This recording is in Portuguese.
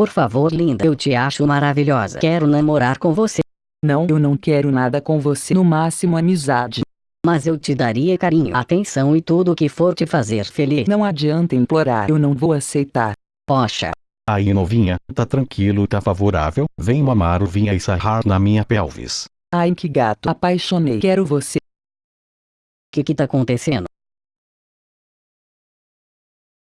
Por favor linda eu te acho maravilhosa. Quero namorar com você. Não, eu não quero nada com você. No máximo amizade. Mas eu te daria carinho, atenção e tudo o que for te fazer feliz. Não adianta implorar. Eu não vou aceitar. Poxa. Aí novinha, tá tranquilo, tá favorável, vem mamar o vinha e sarrar na minha pelvis. Ai que gato, apaixonei. Quero você. Que que tá acontecendo?